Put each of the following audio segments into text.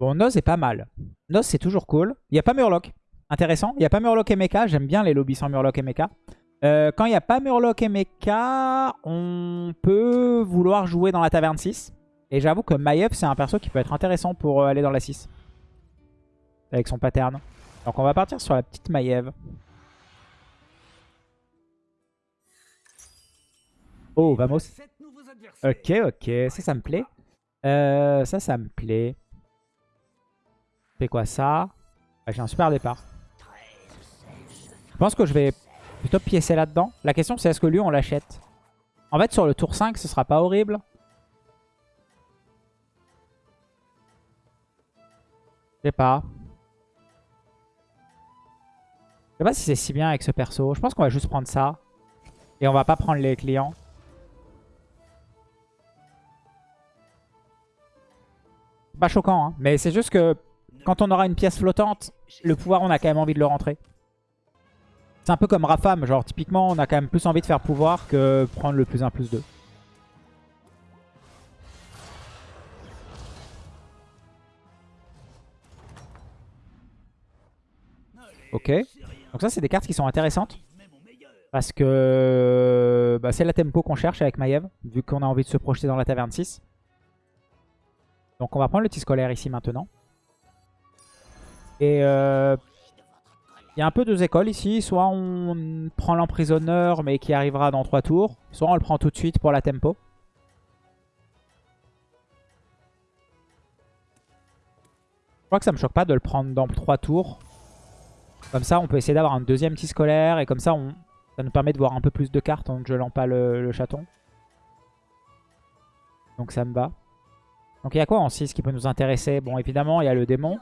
Bon, Noz est pas mal. Noz, c'est toujours cool. Il n'y a pas Murloc. Intéressant. Il n'y a pas Murloc et Mecha. J'aime bien les lobbies sans Murloc et Mecha. Euh, quand il n'y a pas Murloc et Mecha, on peut vouloir jouer dans la taverne 6. Et j'avoue que Maiev, c'est un perso qui peut être intéressant pour euh, aller dans la 6. Avec son pattern. Donc on va partir sur la petite Maiev. Oh, vamos. Ok, ok. Ça, ça me plaît. Euh, ça, ça me plaît. Quoi ça? Ah, J'ai un super départ. Je pense que je vais plutôt piécer là-dedans. La question, c'est est-ce que lui, on l'achète? En fait, sur le tour 5, ce sera pas horrible. Je sais pas. Je sais pas si c'est si bien avec ce perso. Je pense qu'on va juste prendre ça. Et on va pas prendre les clients. Pas choquant, hein. Mais c'est juste que quand on aura une pièce flottante, le pouvoir, on a quand même envie de le rentrer. C'est un peu comme Rafam. Genre, typiquement, on a quand même plus envie de faire pouvoir que prendre le plus 1, plus 2. Ok. Donc ça, c'est des cartes qui sont intéressantes. Parce que bah, c'est la tempo qu'on cherche avec Maiev, vu qu'on a envie de se projeter dans la taverne 6. Donc on va prendre le petit scolaire ici maintenant. Et euh, il y a un peu deux écoles ici. Soit on prend l'emprisonneur mais qui arrivera dans 3 tours. Soit on le prend tout de suite pour la tempo. Je crois que ça me choque pas de le prendre dans 3 tours. Comme ça, on peut essayer d'avoir un deuxième petit scolaire. Et comme ça, on, ça nous permet de voir un peu plus de cartes en ne gelant pas le, chaton. Donc ça me va. Donc il y a quoi en 6 qui peut nous intéresser? Bon, évidemment, il y a le démon.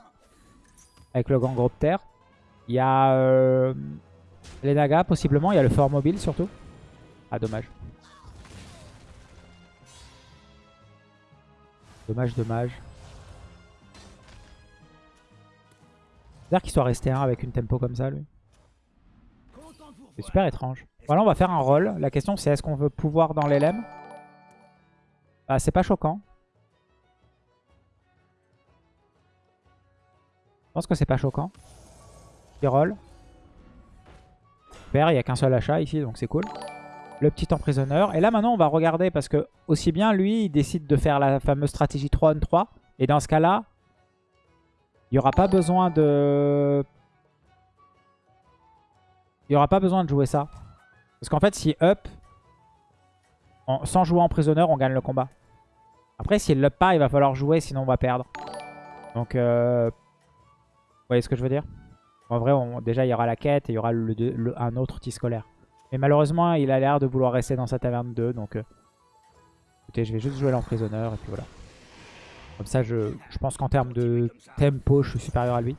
Avec le Gangropter. Il y a euh, les Nagas, possiblement. Il y a le fort mobile, surtout. Ah, dommage. Dommage, dommage. bizarre qu'il soit resté un avec une tempo comme ça, lui. C'est super étrange. Voilà, on va faire un rôle. La question, c'est est-ce qu'on veut pouvoir dans l'LM Bah, c'est pas choquant. Pense que c'est pas choquant. Roll. Super, il n'y a qu'un seul achat ici, donc c'est cool. Le petit emprisonneur. Et là, maintenant, on va regarder parce que aussi bien lui, il décide de faire la fameuse stratégie 3 on 3. Et dans ce cas-là, il n'y aura pas besoin de... Il n'y aura pas besoin de jouer ça. Parce qu'en fait, si up, sans jouer en prisonneur, on gagne le combat. Après, s'il up pas, il va falloir jouer, sinon on va perdre. Donc, euh... voyez ce que je veux dire? En vrai, déjà, il y aura la quête et il y aura un autre petit scolaire. Mais malheureusement, il a l'air de vouloir rester dans sa taverne 2. Donc, euh, écoutez, je vais juste jouer l'emprisonneur et puis voilà. Comme ça, je, pense qu'en termes de tempo, je suis supérieur à lui.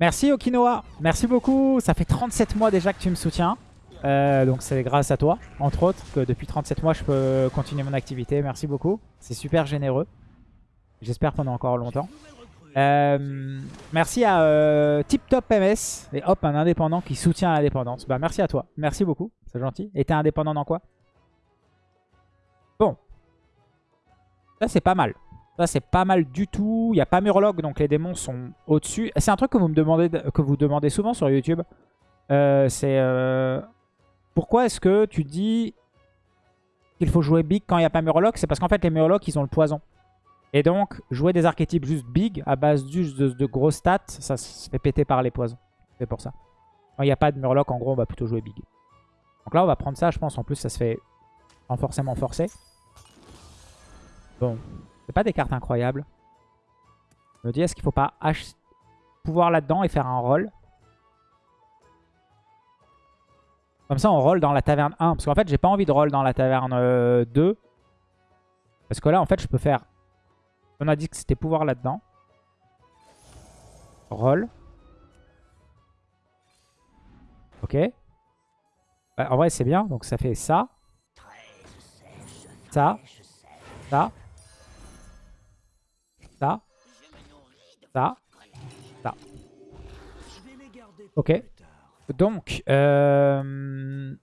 Merci Okinoa, merci beaucoup. Ça fait 37 mois déjà que tu me soutiens. Euh, donc c'est grâce à toi, entre autres, que depuis 37 mois, je peux continuer mon activité. Merci beaucoup. C'est super généreux. J'espère pendant encore longtemps. Euh, merci à euh, Tip Top MS et hop, un indépendant qui soutient l'indépendance. Bah merci à toi, merci beaucoup, c'est gentil. Et t'es indépendant dans quoi? Bon, ça, c'est pas mal. Ça, c'est pas mal du tout. Il n'y a pas Murloc, donc les démons sont au-dessus. C'est un truc que vous me demandez, que vous demandez souvent sur YouTube. Euh, c'est... Euh, pourquoi est-ce que tu dis qu'il faut jouer big quand il n'y a pas Murloc C'est parce qu'en fait, les Murlocs, ils ont le poison. Et donc, jouer des archétypes juste big, à base juste de, de gros stats, ça se fait péter par les poisons. C'est pour ça. Quand il n'y a pas de Murloc, en gros, on va plutôt jouer big. Donc là, on va prendre ça, je pense. En plus, ça se fait sans forcément forcer. Bon, c'est pas des cartes incroyables. Je me dis, est-ce qu'il faut pas pouvoir là-dedans et faire un roll? Comme ça, on roll dans la taverne 1. Parce qu'en fait, j'ai pas envie de roll dans la taverne 2. Euh, parce que là, en fait, je peux faire... On a dit que c'était pouvoir là-dedans. Roll. Ok. Bah, en vrai, c'est bien. Donc, ça fait ça. Ça. Ça. Ça. Ça. Ça. Ok. Donc, euh...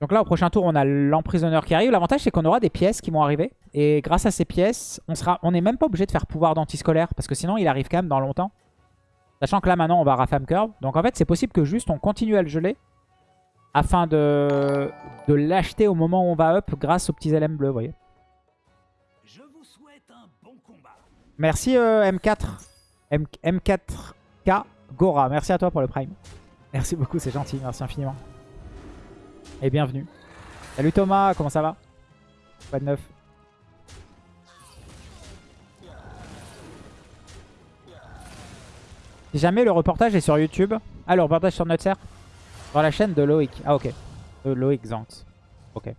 donc là, au prochain tour, on a l'emprisonneur qui arrive. L'avantage, c'est qu'on aura des pièces qui vont arriver. Et grâce à ces pièces, on sera, on n'est même pas obligé de faire pouvoir d'antiscolaire. Parce que sinon, il arrive quand même dans longtemps. Sachant que là, maintenant, on va Rafam Curve. Donc en fait, c'est possible que juste on continue à le geler. Afin de, de l'acheter au moment où on va up grâce aux petits LM bleus, vous voyez. Merci euh, M4. M 4 k Gora. Merci à toi pour le prime. Merci beaucoup, c'est gentil. Merci infiniment. Et bienvenue. Salut Thomas, comment ça va? Pas de neuf. Si jamais le reportage est sur YouTube. Ah, le reportage sur notre serre Sur la chaîne de Loïc. Ah, ok. De Loïc Zanx. Ok.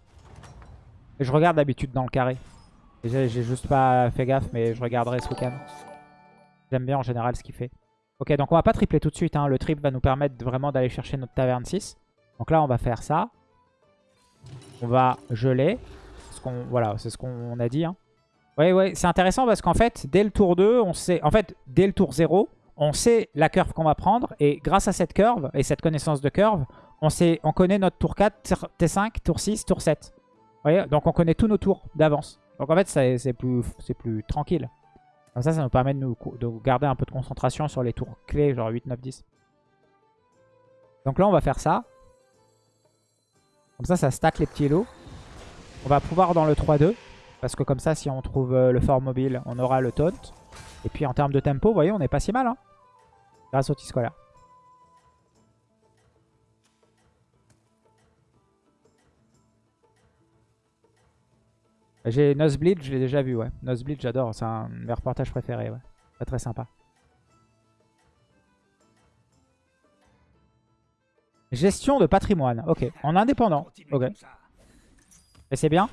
Je regarde d'habitude dans le carré. J'ai juste pas fait gaffe, mais je regarderai ce week-end. J'aime bien en général ce qu'il fait. Ok, donc on va pas tripler tout de suite. Hein. Le trip va nous permettre vraiment d'aller chercher notre taverne 6. Donc là, on va faire ça. On va geler. Voilà, c'est ce qu'on a dit. Hein. Ouais, ouais, c'est intéressant parce qu'en fait, dès le tour 2, on sait... En fait, dès le tour 0, on sait la curve qu'on va prendre. Et grâce à cette curve et cette connaissance de curve, on, sait, on connaît notre tour 4, T5, tour 6, tour 7. Vous voyez? Donc on connaît tous nos tours d'avance. Donc en fait, c'est plus, plus tranquille. Comme ça, ça nous permet de, nous, de garder un peu de concentration sur les tours clés, genre 8, 9, 10. Donc là, on va faire ça. Comme ça, ça stack les petits lots. On va pouvoir dans le 3-2. Parce que comme ça, si on trouve euh, le fort mobile, on aura le taunt. Et puis en termes de tempo, vous voyez, on est pas si mal. Hein, grâce au T-Scolaire. J'ai Nosebleed, je l'ai déjà vu, ouais. Nosebleed, j'adore. C'est un de mes reportages préférés, ouais. Très très sympa. Gestion de patrimoine. Ok. En indépendant. Ok. Et c'est bien?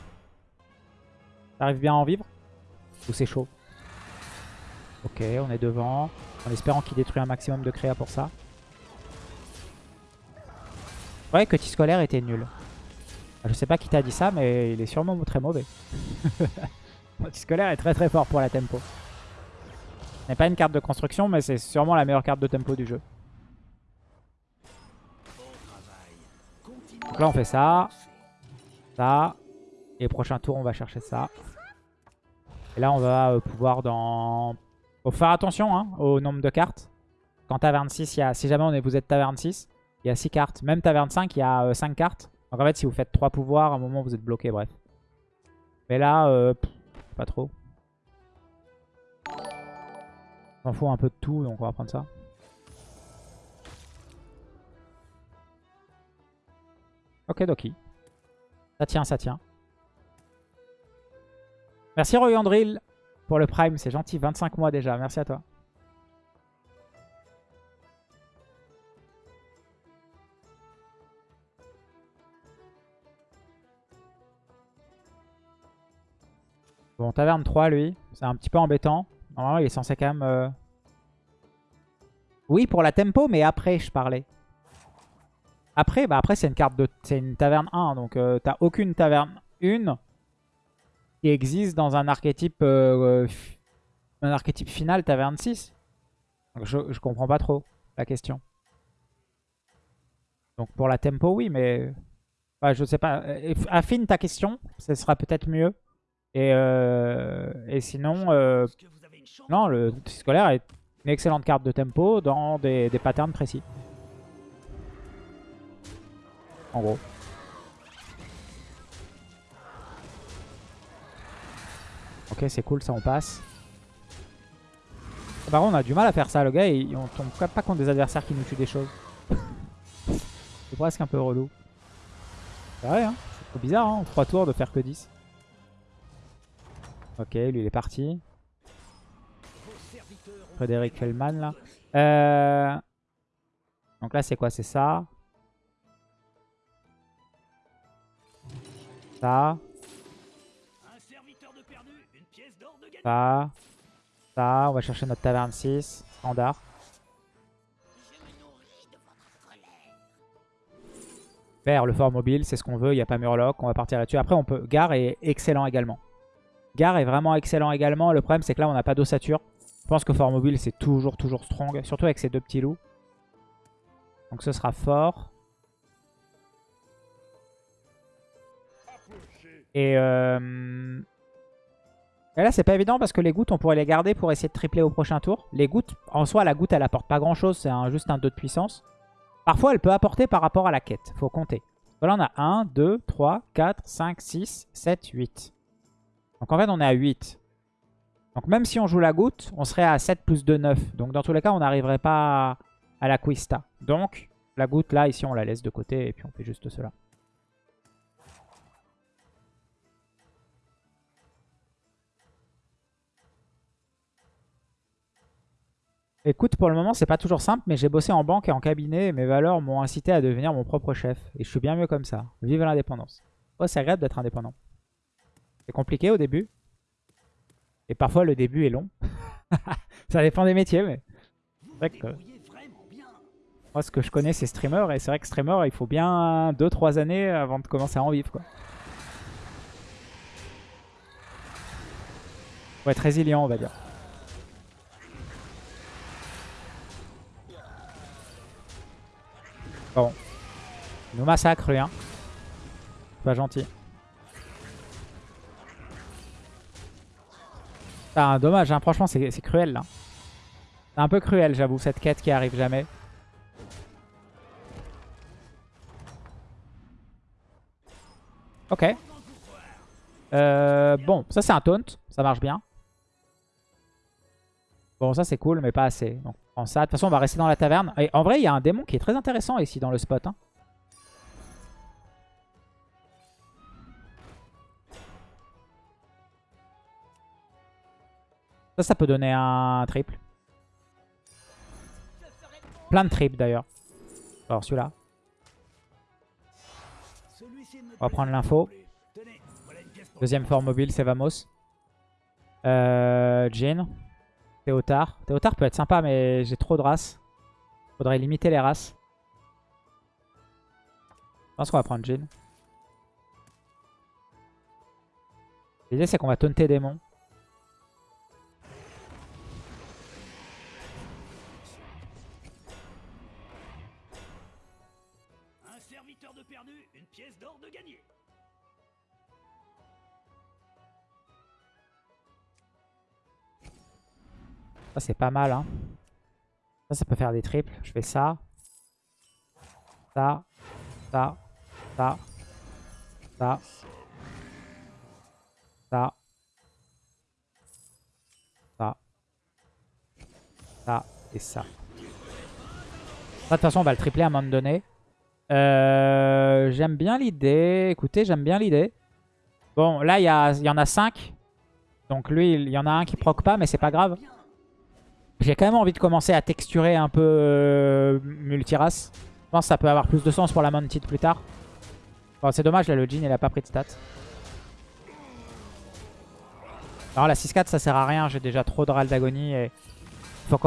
T'arrives bien à en vivre? Ou c'est chaud? Ok, on est devant. En espérant qu'il détruit un maximum de créa pour ça. Ouais, que scolaire était nul. Je sais pas qui t'a dit ça, mais il est sûrement très mauvais. scolaire est très très fort pour la tempo. Ce n'est pas une carte de construction, mais c'est sûrement la meilleure carte de tempo du jeu. Donc là, on fait ça. Ça. Et prochain tour, on va chercher ça. Et là, on va euh, pouvoir dans... Faut faire attention hein, au nombre de cartes. Quand taverne 6, il y a... si jamais vous êtes taverne 6, il y a 6 cartes. Même taverne 5, il y a 5 euh, cartes. Donc en fait, si vous faites 3 pouvoirs, à un moment, vous êtes bloqué, bref. Mais là, euh, pas trop. On fout un peu de tout, donc on va prendre ça. Ok, Doki. Ça tient, ça tient. Merci Royandril pour le Prime, c'est gentil. 25 mois déjà, merci à toi. Bon, taverne 3, lui. C'est un petit peu embêtant. Normalement, il est censé quand même... Euh, oui, pour la tempo, mais après, je parlais. Après, bah après c'est une carte de... C'est une taverne 1, donc euh, t'as aucune taverne 1 qui existe dans un archétype... Euh, un archétype final taverne 6. Donc je, comprends pas trop la question. Donc pour la tempo, oui, mais... je sais pas. Affine ta question, ce sera peut-être mieux. Et, euh, sinon, euh, non, le scolaire est une excellente carte de tempo dans des, des patterns précis. En gros. Ok, c'est cool, ça on passe. Par contre, on a du mal à faire ça, le gars, et on tombe pas contre des adversaires qui nous tuent des choses. c'est presque un peu relou. C'est vrai, hein C'est trop bizarre, hein, en 3 tours de faire que 10. Ok, lui il est parti. Frédéric Fellman là. Euh, donc là c'est quoi? C'est ça. Ça. Ça. Ça. On va chercher notre taverne 6. Standard. Faire le fort mobile, c'est ce qu'on veut. Il n'y a pas Murloc. On va partir là-dessus. Après, on peut. Gare est excellent également. Gare est vraiment excellent également. Le problème, c'est que là, on n'a pas d'ossature. Je pense que Fort Mobile, c'est toujours, toujours strong. Surtout avec ces deux petits loups. Donc ce sera fort. Et, euh, Et là, c'est pas évident parce que les gouttes, on pourrait les garder pour essayer de tripler au prochain tour. Les gouttes, en soi, la goutte, elle apporte pas grand-chose. C'est juste un 2 de puissance. Parfois, elle peut apporter par rapport à la quête. faut compter. Là, on a 1, 2, 3, 4, 5, 6, 7, 8. Donc en fait, on est à 8. Donc même si on joue la goutte, on serait à 7 plus 2, 9. Donc dans tous les cas, on n'arriverait pas à la Quista. Donc la goutte, là, ici, on la laisse de côté et puis on fait juste cela. Écoute, pour le moment, c'est pas toujours simple, mais j'ai bossé en banque et en cabinet et mes valeurs m'ont incité à devenir mon propre chef. Et je suis bien mieux comme ça. Vive l'indépendance. Oh, c'est agréable d'être indépendant. C'est compliqué au début. Et parfois, le début est long. ça dépend des métiers, mais... C'est vrai que... Moi, ce que je connais, c'est streamer. Et c'est vrai que streamer, il faut bien 2-3 années avant de commencer à en vivre, quoi. Faut être résilient, on va dire. Bon. Il nous massacre, lui, hein. Pas gentil. Ah, dommage, hein. franchement, c'est cruel, là. C'est un peu cruel, j'avoue, cette quête qui arrive jamais. Ok. Euh, bon, ça c'est un taunt. Ça marche bien. Bon, ça c'est cool, mais pas assez. Ça. De toute façon, on va rester dans la taverne. Et en vrai, il y a un démon qui est très intéressant ici dans le spot. Hein. Ça, ça peut donner un triple. Plein de triples d'ailleurs. Alors celui-là. On va prendre l'info. Deuxième forme mobile, c'est Vamos. Euh, Jin. Théotard. Peut être sympa, mais j'ai trop de races. Faudrait limiter les races. Je pense qu'on va prendre Jin. L'idée, c'est qu'on va taunter démon. Ça, c'est pas mal. Hein. Ça, ça peut faire des triples. Je fais ça. Ça. Ça. Ça. Ça. Ça. Ça. Ça. Et ça. De toute façon, on va le tripler à un moment donné. Euh, j'aime bien l'idée. Écoutez, j'aime bien l'idée. Bon, là, il y, y en a 5. Donc lui, il y en a un qui proc pas, mais c'est pas grave. J'ai quand même envie de commencer à texturer un peu euh, multirace. Je pense que ça peut avoir plus de sens pour la Mounted plus tard. Bon, c'est dommage, là, le Jin, il a pas pris de stats. Alors la 6-4, ça sert à rien. J'ai déjà trop de râle d'agonie. Et... Faut,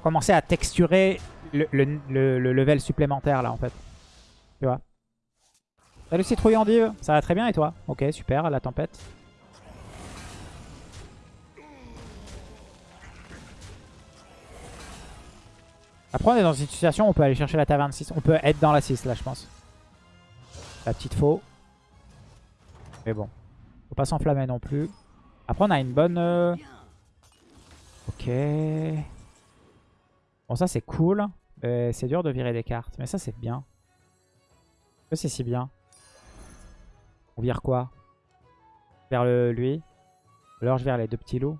commencer à texturer le, le, level supplémentaire, là, en fait. Tu vois? Salut Citrouille Div, ça va très bien et toi? Ok, super, la tempête. Après, on est dans une situation où on peut aller chercher la taverne 6. On peut être dans la 6, là, je pense. La petite faux. Mais bon. Faut pas s'enflammer non plus. Après, on a une bonne... Euh, ok. Bon, ça, c'est cool. C'est dur de virer des cartes. Mais ça, c'est bien. Que c'est si bien On vire quoi? Vers le, lui alors, je vire les deux petits loups.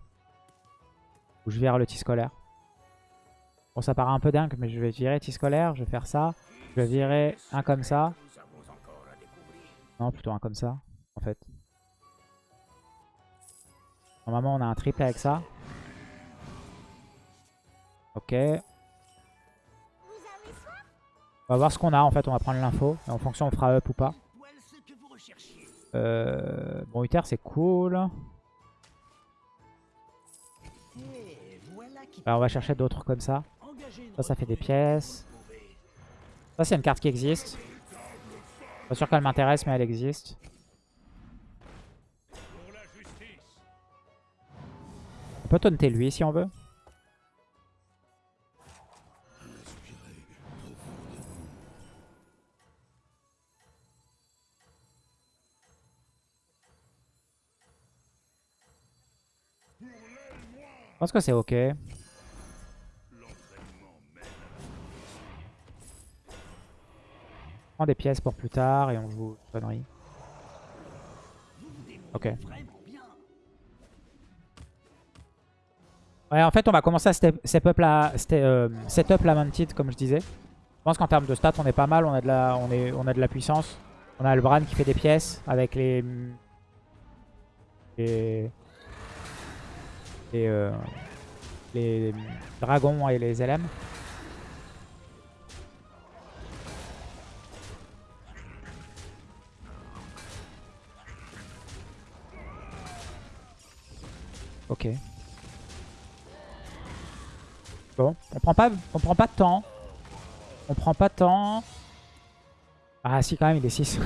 Ou je vire le scolaire. Bon, ça paraît un peu dingue, mais je vais virer scolaire, je vais faire ça. Je vais virer un comme ça. Non, plutôt un comme ça, en fait. Normalement, on a un triple avec ça. Ok. On va voir ce qu'on a, en fait. On va prendre l'info. En fonction, on fera up ou pas. Euh... Bon, Uther, c'est cool. Alors, on va chercher d'autres comme ça. Ça, ça fait des pièces. Ça, c'est une carte qui existe. Pas sûr qu'elle m'intéresse, mais elle existe. On peut taunter lui si on veut. pense que c'est ok. Des pièces pour plus tard et on joue connerie. Ok. Ouais, en fait, on va commencer à step, step up la, ste- euh, setup la Mantid, comme je disais. Je pense qu'en termes de stats, on est pas mal. On a de la, on est, on a de la puissance. On a le Bran qui fait des pièces avec les, les, les, euh, les dragons et les LM. Ok. Bon, on prend pas, on prend pas de temps. On prend pas de temps. Ah si quand même il est 6.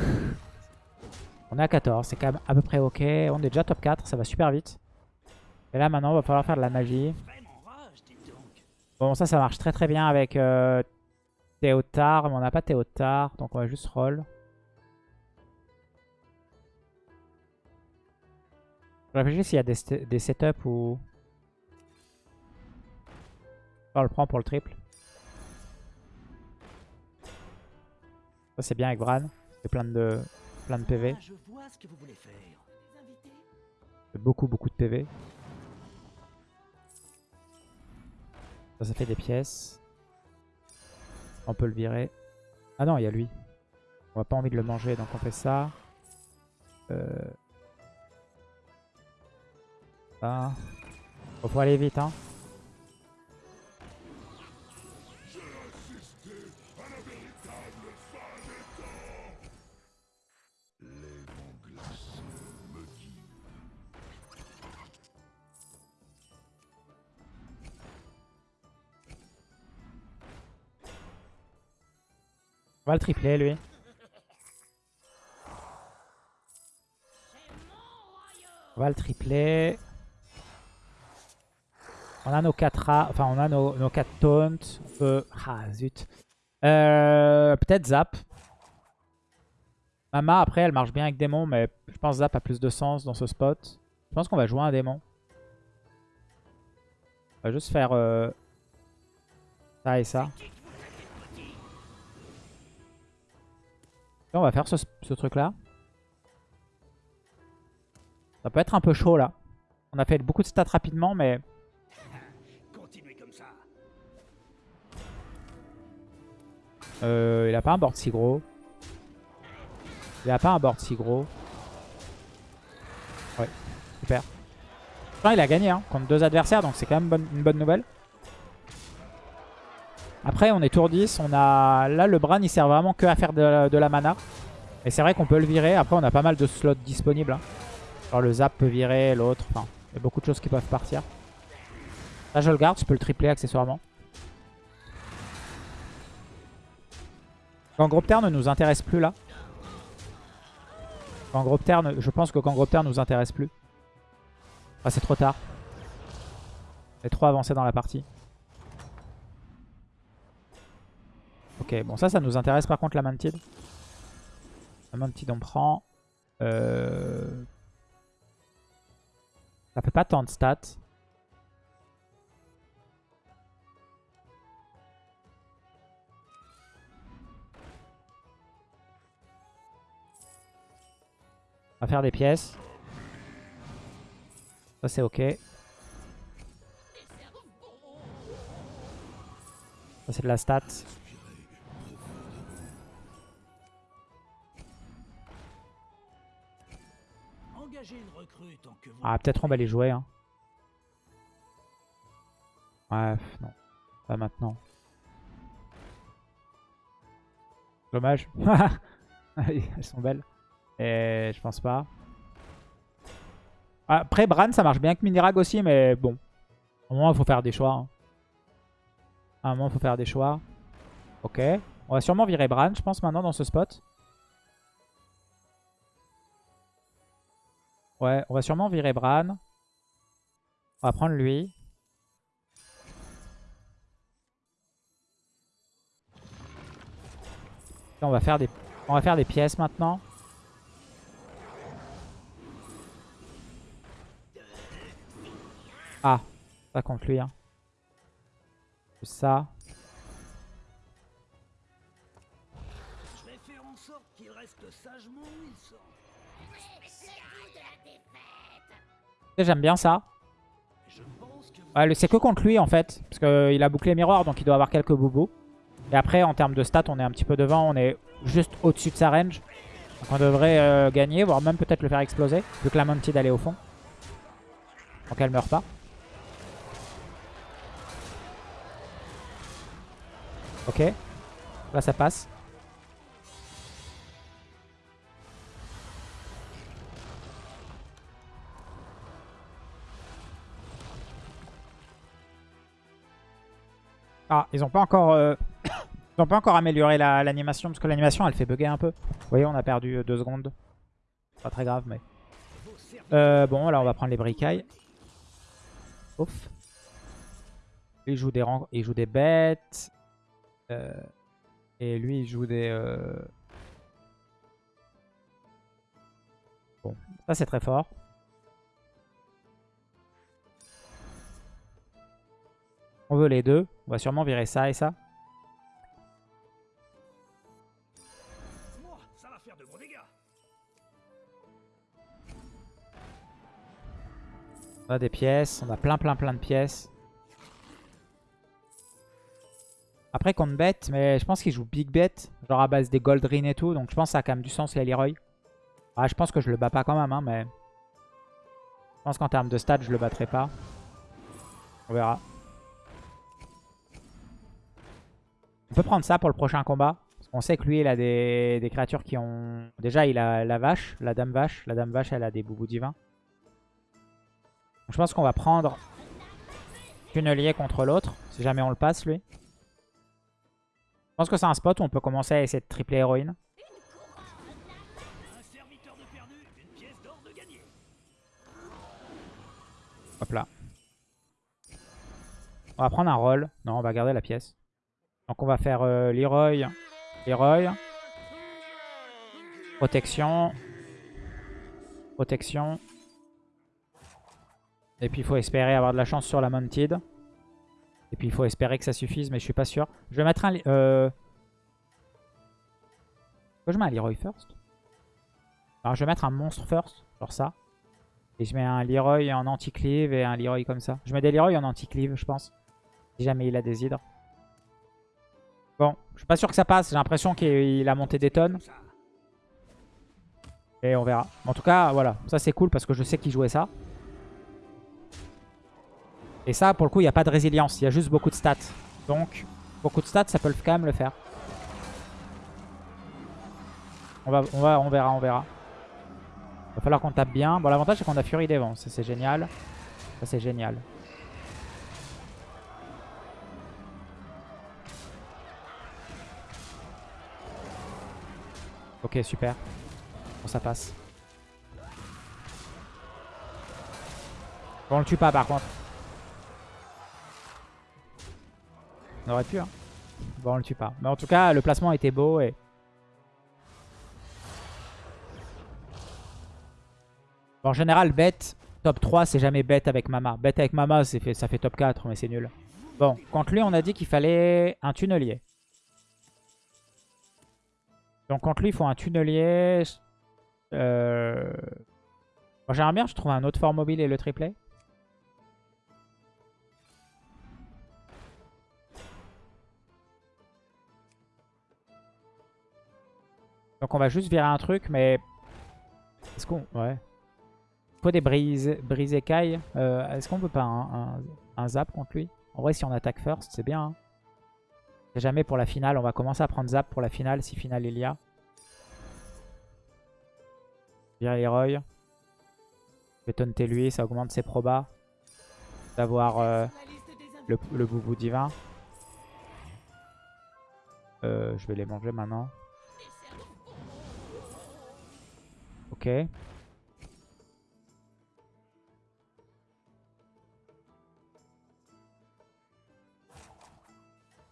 on est à 14, c'est quand même à peu près ok. On est déjà top 4, ça va super vite. Et là maintenant il va falloir faire de la magie. Bon ça ça marche très très bien avec euh, Théotard, mais on n'a pas Théotard, donc on va juste roll. Réfléchis s'il y a des, setups ou... On le prend pour le triple. Ça c'est bien avec Bran. C'est plein de, plein de PV. Ah, beaucoup beaucoup de PV. Ça, ça fait des pièces. On peut le virer. Ah non, il y a lui. On n'a pas envie de le manger, donc on fait ça. Euh... Ça. Faut faut aller vite, hein. On va le tripler, lui. On va le tripler. On a nos 4 A, enfin on a nos, nos 4 taunts. Peut... Ah zut. Euh, Peut-être Zap. Mama après elle marche bien avec démon mais je pense Zap a plus de sens dans ce spot. Je pense qu'on va jouer un démon. On va juste faire euh, ça et ça. On va faire ce, ce truc là. Ça peut être un peu chaud là. On a fait beaucoup de stats rapidement mais... Euh, il a pas un board si gros. Il a pas un board si gros. Ouais, super. Enfin, il a gagné hein, contre deux adversaires, donc c'est quand même une bonne nouvelle. Après, on est tour 10. On a... Là, le Bran, il sert vraiment que à faire de la, mana. Et c'est vrai qu'on peut le virer. Après, on a pas mal de slots disponibles. hein. Genre le Zap peut virer, l'autre. Enfin, il y a beaucoup de choses qui peuvent partir. Là, je le garde. Je peux le tripler accessoirement. Gangropter ne nous intéresse plus là. Gangropter, ne- je pense que Gangropter nous intéresse plus. Ah, c'est trop tard. On est trop avancé dans la partie. Ok, bon ça, ça nous intéresse par contre la Mantid. La Mantid on prend. Euh... Ça fait pas tant de stats. On va faire des pièces. Ça c'est ok. Ça c'est de la stat. Ah peut-être on va les jouer. Hein. Pff, non. Pas maintenant. Dommage. Elles sont belles. Et je pense pas. Après, Bran, ça marche bien avec Minirag aussi, mais bon. À un moment, il faut faire des choix. hein. À un moment, il faut faire des choix. Ok. On va sûrement virer Bran, je pense, maintenant, dans ce spot. Ouais, on va sûrement virer Bran. On va prendre lui. On va faire des, on va faire des pièces maintenant. Ah, Ça contre lui. Hein. Ça. Je vais. J'aime bien ça. Ouais, c'est que contre lui en fait. Parce qu'il a bouclé Mirror donc il doit avoir quelques boubous. Et après en termes de stats on est un petit peu devant. On est juste au-dessus de sa range. Donc on devrait euh, gagner, voire même peut-être le faire exploser. Vu que la Mounted elle est au fond. Donc elle meurt pas. Ok. Là ça passe. Ah, ils ont pas encore, euh, ils ont pas encore amélioré la- l'animation parce que l'animation elle fait bugger un peu. Vous voyez, on a perdu 2 secondes. Pas très grave, mais. Euh, bon, là on va prendre les bricailles. Ouf. Il des, il joue des bêtes. Euh, et lui il joue des. euh, Bon, ça c'est très fort. On veut les deux. On va sûrement virer ça et ça. On a des pièces. On a plein plein plein de pièces. Après contre bête, mais je pense qu'il joue big bet. Genre à base des gold ring et tout. Donc je pense que ça a quand même du sens les Leroy. Ah, je pense que je le bats pas quand même, hein, mais... Je pense qu'en termes de stats, je le battrai pas. On verra. On peut prendre ça pour le prochain combat. Parce qu'on sait que lui, il a des, créatures qui ont... Déjà, il a la vache, la dame vache. La dame vache, elle a des boubous divins. Donc, je pense qu'on va prendre Tunnelier contre l'autre. Si jamais on le passe, lui. Je pense que c'est un spot où on peut commencer à essayer de tripler héroïne. Hop là. On va prendre un rôle. Non, on va garder la pièce. Donc on va faire euh, Leroy. Leroy. Protection. Protection. Et puis il faut espérer avoir de la chance sur la Mounted. Et puis il faut espérer que ça suffise, mais je suis pas sûr. Je vais mettre un... Euh... Je mets un Leroy first Alors je vais mettre un monstre first, genre ça. Et je mets un Leroy en anti-cleave et un Leroy comme ça. Je mets des Leroy en anti-cleave, je pense. Si jamais il a des hydres. Bon, je suis pas sûr que ça passe. J'ai l'impression qu'il a monté des tonnes. Et on verra. En tout cas, voilà. Ça, c'est cool parce que je sais qu'il jouait ça. Et ça, pour le coup, il n'y a pas de résilience. Il y a juste beaucoup de stats. Donc, beaucoup de stats, ça peut quand même le faire. On, va, on, va, on verra, on verra. Va falloir qu'on tape bien. Bon, l'avantage, c'est qu'on a Fury des. Ça, c'est génial. Ça, c'est génial. Ok, super. Bon, ça passe. On le tue pas, par contre. On aurait pu, hein. Bon, on le tue pas. Mais en tout cas, le placement était beau et... En général, bête, top 3, c'est jamais bête avec Mama. Bête avec Mama, ça fait top 4, mais c'est nul. Bon, contre lui, on a dit qu'il fallait un tunnelier. Donc contre lui, il faut un tunnelier. Euh... Bon, J'aimerais bien, je trouve un autre fort mobile et le triplet. Donc on va juste virer un truc, mais... Est-ce qu'on... Ouais. Il faut des brises, brises écailles. Euh, Est-ce qu'on peut pas un, un- un zap contre lui? En vrai, si on attaque first, c'est bien. hein. C'est jamais pour la finale. On va commencer à prendre zap pour la finale, si finale il y a. Virer Leroy. Je vais taunter lui, ça augmente ses probas. D'avoir euh, le, le boubou divin. Euh, je vais les manger maintenant.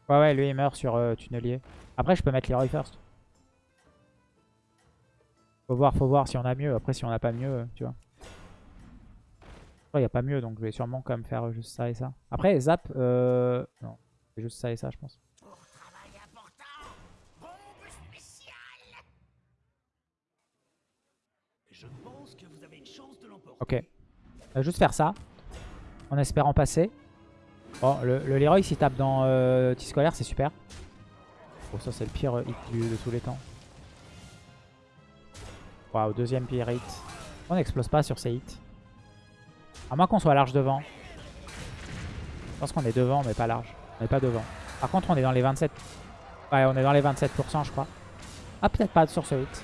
Ouais, ouais, lui il meurt sur euh, tunnelier. Après, je peux mettre Leroy first. Faut voir, faut voir si on a mieux. Après, si on n'a pas mieux, euh, tu vois. Il n'y a pas mieux, donc je vais sûrement quand même faire juste ça et ça. Après, zap, euh... non, c'est juste ça et ça, je pense. Ok. On va juste faire ça, en espérant passer. Bon, le, le Leroy, s'il tape dans euh, T-Scolaire, c'est super. Bon, ça, c'est le pire hit du- de tous les temps. Waouh, deuxième pire hit. On n'explose pas sur ces hits. À moins qu'on soit large devant. Je pense qu'on est devant, mais pas large. On n'est pas devant. Par contre, on est dans les 27. Ouais, on est dans les 27%, je crois. Ah, peut-être pas sur ce hit.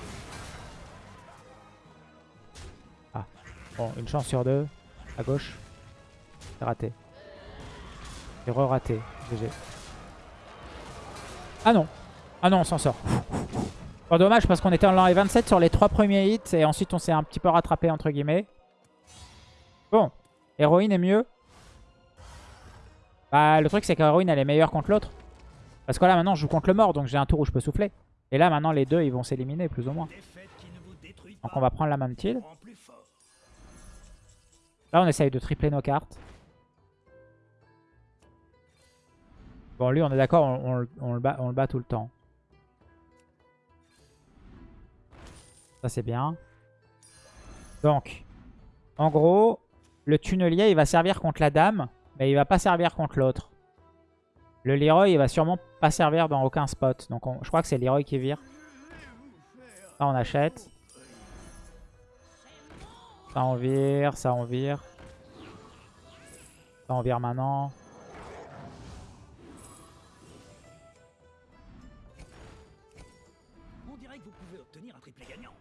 Bon, une chance sur deux. À gauche. Raté. C'est re-raté. GG. Ah non. Ah non, on s'en sort. Dommage parce qu'on était en les 27 sur les trois premiers hits et ensuite on s'est un petit peu rattrapé entre guillemets. Bon. Héroïne est mieux. Bah, le truc c'est qu'Héroïne elle est meilleure contre l'autre. Parce que là maintenant je joue contre le mort donc j'ai un tour où je peux souffler. Et là maintenant les deux ils vont s'éliminer plus ou moins. Donc on va prendre la plus fort. Là on essaye de tripler nos cartes. Bon lui on est d'accord, on, le- bat, tout le temps. Ça c'est bien. Donc, en gros, le tunnelier il va servir contre la dame, mais il va pas servir contre l'autre. Le Leroy il va sûrement pas servir dans aucun spot. Donc on- je crois que c'est Leroy qui vire. Ça on achète. Ça on vire, ça on vire. Ça on vire maintenant. On dirait que vous pouvez obtenir un triplé gagnant.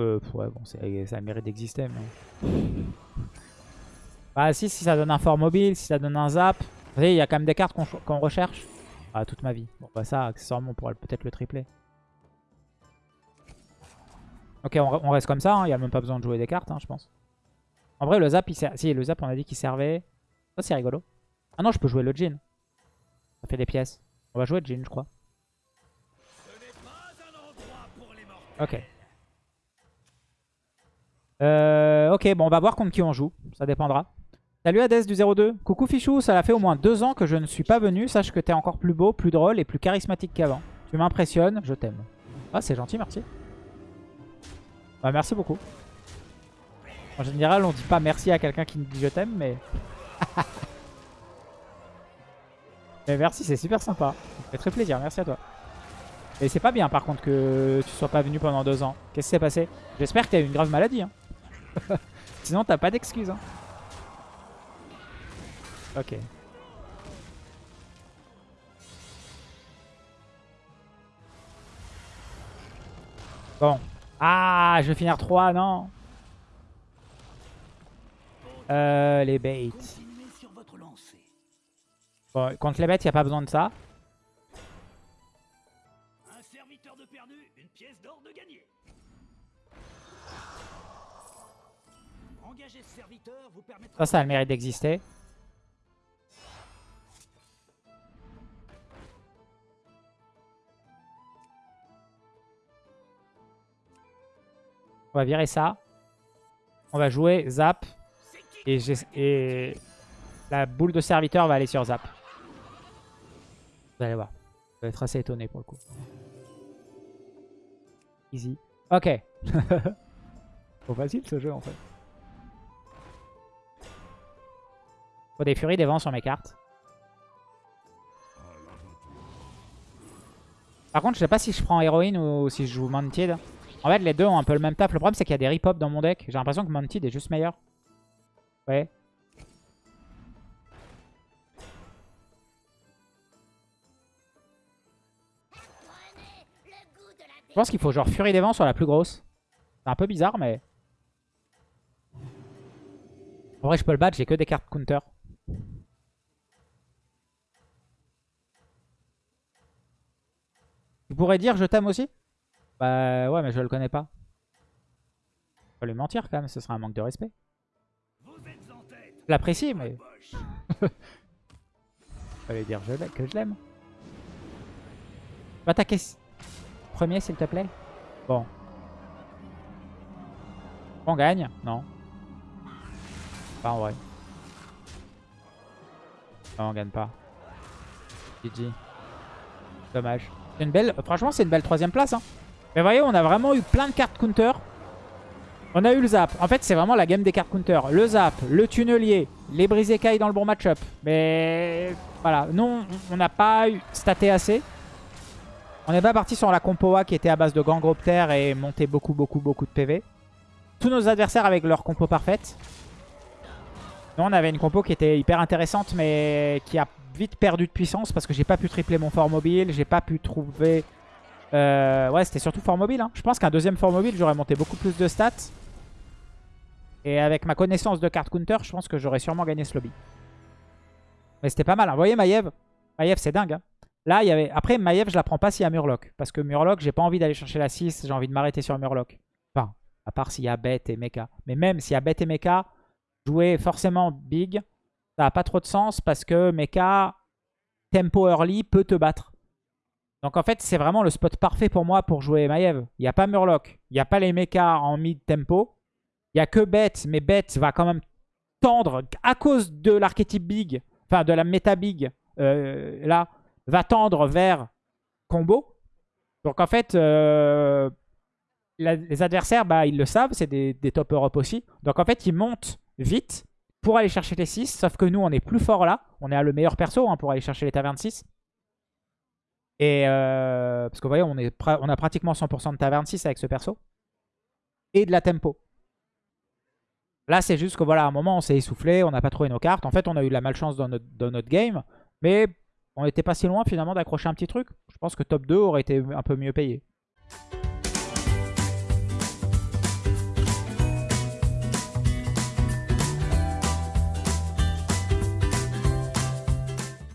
Euh, pff, ouais, bon, ça mérite d'exister, mais... Ah si, si ça donne un fort mobile, si ça donne un zap. Vous voyez, il y a quand même des cartes qu'on qu'on recherche. Ah, toute ma vie. Bon, bah ça, accessoirement, on pourrait peut-être le tripler. Ok, on, re- on reste comme ça, hein, il n'y a même pas besoin de jouer des cartes, hein, je pense. En vrai, le zap, il sert... Si, le zap, on a dit qu'il servait. Ça, c'est rigolo. Ah non, je peux jouer le Jin. Ça fait des pièces. On va jouer le Jin, je crois. Ok. Euh, ok, bon, on va voir contre qui on joue. Ça dépendra. Salut Hades du 02. Coucou Fichou, ça fait au moins deux ans que je ne suis pas venu. Sache que t'es encore plus beau, plus drôle et plus charismatique qu'avant. Tu m'impressionnes, je t'aime. Ah, c'est gentil, merci. Bah, merci beaucoup. En général, on dit pas merci à quelqu'un qui nous dit je t'aime, mais... mais merci, c'est super sympa. Ça fait très plaisir, merci à toi. Et c'est pas bien par contre que tu sois pas venu pendant deux ans. Qu'est-ce qui s'est passé? J'espère que t'as eu une grave maladie. Hein. Sinon t'as pas d'excuses. Hein. Ok. Bon. Ah, je vais finir 3, non euh, Les baits. Bon, contre les bêtes, il a pas besoin de ça. Un serviteur de perdu, une pièce d'or de gagné. Engager ce serviteur vous permettra... Ça, ça a le mérite d'exister. On va virer ça. On va jouer Zap. Et, la boule de serviteur va aller sur Zap. Vous allez voir. Vous allez être assez étonné pour le coup. Easy. Ok. Trop facile ce jeu en fait. Faut des furies, des vents sur mes cartes. Par contre, je sais pas si je prends héroïne ou si je joue Mantid. En fait, les deux ont un peu le même taf. Le problème, c'est qu'il y a des rip dans mon deck. J'ai l'impression que Mantid est juste meilleur. Ouais. Je pense qu'il faut genre Furie des Vents sur la plus grosse. C'est un peu bizarre, mais... En vrai, je peux le battre, j'ai que des cartes counter. Tu pourrais dire je t'aime aussi? Bah ouais, mais je le connais pas. Faut lui mentir quand même, ce serait un manque de respect. L'apprécie, mais... Fallait dire que je l'aime. Va attaquer premier s'il te plaît. Bon. On gagne Non. Pas en vrai. Non, on gagne pas. GG. Dommage. Une belle... Franchement, c'est une belle troisième place. Hein. Mais voyez, on a vraiment eu plein de cartes counter. On a eu le zap. En fait, c'est vraiment la game des cartes counter. Le zap, le tunnelier, les brisécailles dans le bon match-up. Mais voilà, non, on n'a pas eu staté assez. On n'est pas parti sur la compo A qui était à base de Gangropter et montait beaucoup, beaucoup, beaucoup de PV. Tous nos adversaires avec leur compo parfaite. Nous, on avait une compo qui était hyper intéressante, mais qui a vite perdu de puissance parce que j'ai pas pu tripler mon fort mobile. J'ai pas pu trouver... Euh, ouais, c'était surtout fort mobile. Hein. Je pense qu'un deuxième fort mobile, j'aurais monté beaucoup plus de stats. Et avec ma connaissance de carte counter, je pense que j'aurais sûrement gagné ce lobby. Mais c'était pas mal. Hein. Vous voyez Maiev Maiev, c'est dingue. Hein. Là, il y avait... Après, Maiev, je la prends pas s'il y a Murloc. Parce que Murloc, j'ai pas envie d'aller chercher la 6. J'ai envie de m'arrêter sur Murloc. Enfin, à part s'il y a Bête et Mecha. Mais même s'il y a Bête et Mecha, jouer forcément big, ça n'a pas trop de sens parce que Mecha, tempo early, peut te battre. Donc en fait, c'est vraiment le spot parfait pour moi pour jouer Maiev. Il n'y a pas Murloc, il n'y a pas les mechas en mid tempo. Il n'y a que Bête, mais Bête va quand même tendre, à cause de l'archétype big, enfin de la méta big, euh, là, va tendre vers combo. Donc en fait, euh, les adversaires, bah, ils le savent, c'est des, des, top Europe aussi. Donc en fait, ils montent vite pour aller chercher les 6. Sauf que nous, on est plus fort là. On est à le meilleur perso hein, pour aller chercher les tavernes 6. Et euh, parce que vous voyez, on, a pratiquement 100% de taverne 6 avec ce perso. Et de la tempo. Là, c'est juste que voilà, à un moment, on s'est essoufflé, on n'a pas trouvé nos cartes. En fait, on a eu de la malchance dans notre, dans notre game. Mais on n'était pas si loin finalement d'accrocher un petit truc. Je pense que top 2 aurait été un peu mieux payé.